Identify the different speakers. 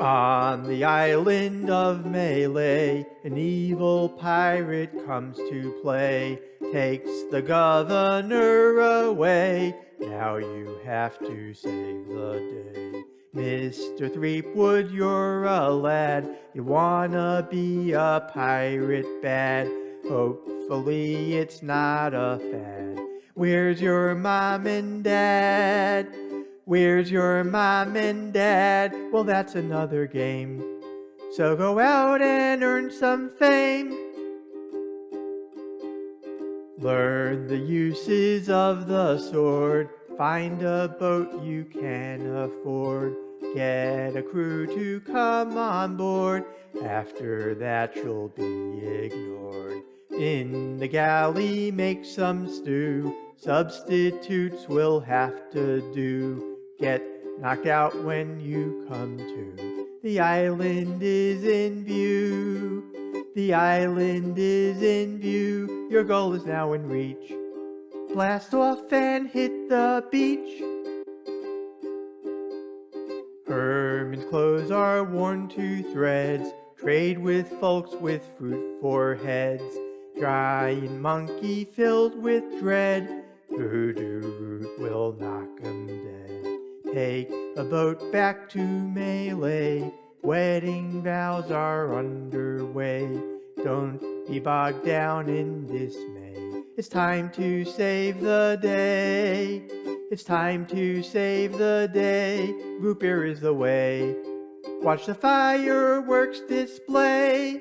Speaker 1: On the island of Melee, an evil pirate comes to play, takes the governor away. Now you have to save the day. Mr. Threepwood, you're a lad, you wanna be a pirate bad. Hopefully it's not a fad. Where's your mom and dad? Where's your mom and dad? Well, that's another game. So go out and earn some fame. Learn the uses of the sword. Find a boat you can afford. Get a crew to come on board. After that you'll be ignored. In the galley make some stew. Substitutes will have to do get knocked out when you come to. The island is in view. The island is in view. Your goal is now in reach. Blast off and hit the beach. Herman's clothes are worn to threads. Trade with folks with fruit for heads. Giant monkey filled with dread. Voodoo root will knock dead. Take a boat back to Melee. Wedding vows are underway. Don't be bogged down in dismay. It's time to save the day. It's time to save the day. Root beer is the way. Watch the fireworks display.